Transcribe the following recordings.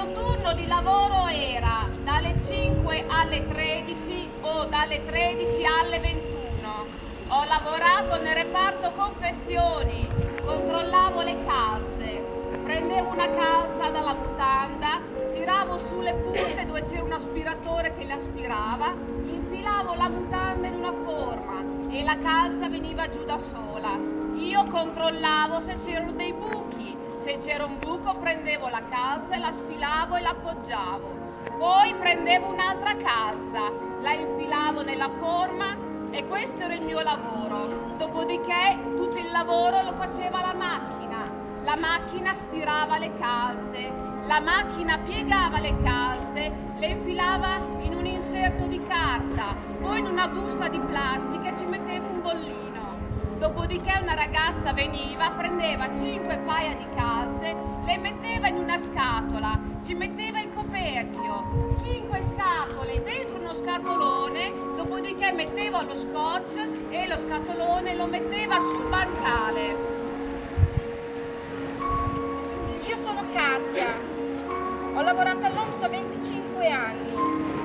mio turno di lavoro era dalle 5 alle 13 o dalle 13 alle 21. Ho lavorato nel reparto confessioni, controllavo le calze, prendevo una calza dalla mutanda, tiravo sulle punte dove c'era un aspiratore che le aspirava, infilavo la mutanda in una forma e la calza veniva giù da sola. Io controllavo se c'erano dei buchi, se c'era un buco prendevo la calza e la sfilavo e l'appoggiavo. Poi prendevo un'altra calza, la infilavo nella forma e questo era il mio lavoro. Dopodiché tutto il lavoro lo faceva la macchina. La macchina stirava le calze, la macchina piegava le calze, le infilava in un inserto di carta, poi in una busta di plastica ci metteva un bollino. Dopodiché una ragazza veniva, prendeva cinque paia di calze, le metteva in una scatola, ci metteva il coperchio, cinque scatole dentro uno scatolone, dopodiché metteva lo scotch e lo scatolone lo metteva sul bancale. Io sono Katia, ho lavorato all'OMS a 25 anni.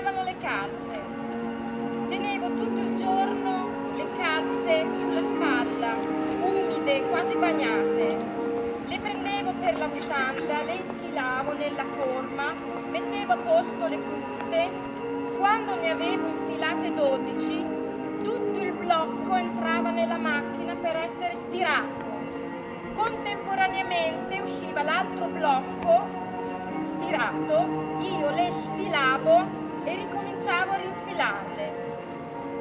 Tiravano le calze. Tenevo tutto il giorno le calze sulla spalla, umide, quasi bagnate. Le prendevo per la mutanda, le infilavo nella forma, mettevo a posto le punte. Quando ne avevo infilate 12, tutto il blocco entrava nella macchina per essere stirato. Contemporaneamente usciva l'altro blocco rinfilarle.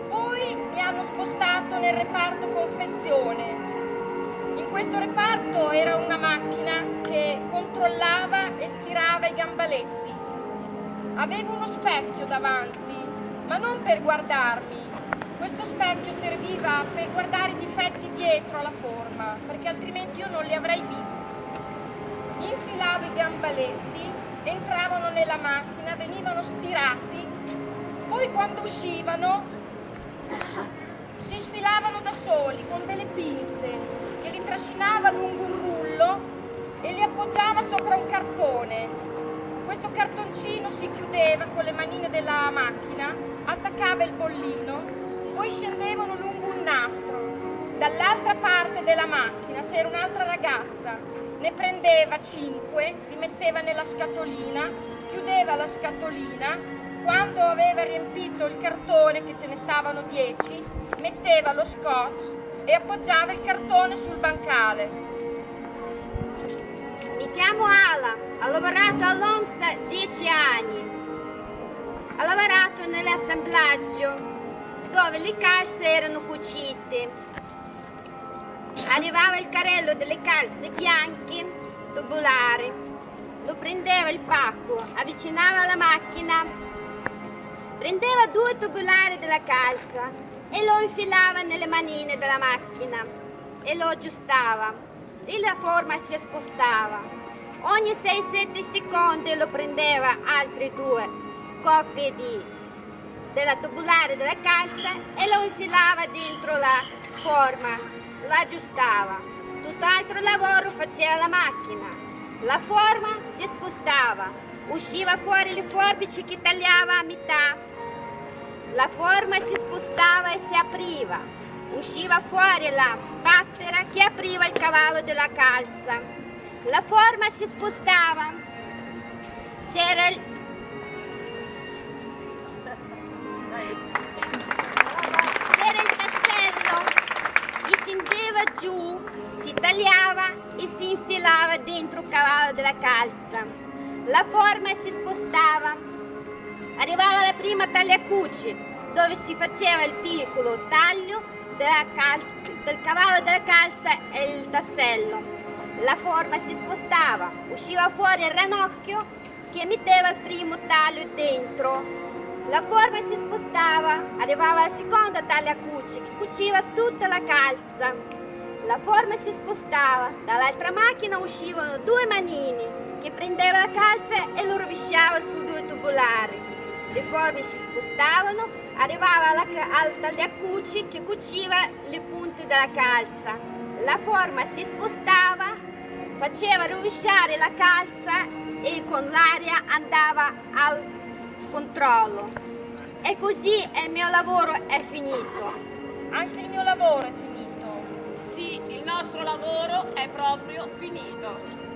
Poi mi hanno spostato nel reparto confezione. In questo reparto era una macchina che controllava e stirava i gambaletti. Avevo uno specchio davanti, ma non per guardarmi. Questo specchio serviva per guardare i difetti dietro alla forma, perché altrimenti io non li avrei visti. Infilavo i gambaletti entravano nella macchina, venivano stirati, poi quando uscivano si sfilavano da soli con delle pinze che li trascinava lungo un rullo e li appoggiava sopra un cartone. Questo cartoncino si chiudeva con le manine della macchina, attaccava il bollino, poi scendevano lungo un nastro. Dall'altra parte della macchina c'era un'altra ragazza ne prendeva 5, li metteva nella scatolina, chiudeva la scatolina, quando aveva riempito il cartone, che ce ne stavano 10, metteva lo scotch e appoggiava il cartone sul bancale. Mi chiamo Ala, ho lavorato all'OMS 10 anni. Ho lavorato nell'assemblaggio dove le calze erano cucite Arrivava il carrello delle calze bianche, tubulari. Lo prendeva il pacco, avvicinava alla macchina, prendeva due tubulari della calza e lo infilava nelle manine della macchina e lo aggiustava e la forma si spostava. Ogni 6-7 secondi lo prendeva altri due coppie di, della tubulare della calza e lo infilava dentro la forma la aggiustava, tutt'altro lavoro faceva la macchina. La forma si spostava, usciva fuori le forbici che tagliava a metà. La forma si spostava e si apriva, usciva fuori la pattera che apriva il cavallo della calza. La forma si spostava, c'era il giù, si tagliava e si infilava dentro il cavallo della calza. La forma si spostava. Arrivava la prima tagliacucci, dove si faceva il piccolo taglio calza, del cavallo della calza e il tassello. La forma si spostava, usciva fuori il ranocchio che metteva il primo taglio dentro. La forma si spostava, arrivava la seconda taglia cucci che cuciva tutta la calza. La forma si spostava, dall'altra macchina uscivano due manini che prendeva la calza e lo rovesciava su due tubolari. Le forme si spostavano, arrivava al tagliacuci che cuciva le punte della calza. La forma si spostava, faceva rovesciare la calza e con l'aria andava al controllo. E così il mio lavoro è finito. Anche il mio lavoro è finito. Nostro lavoro è proprio finito.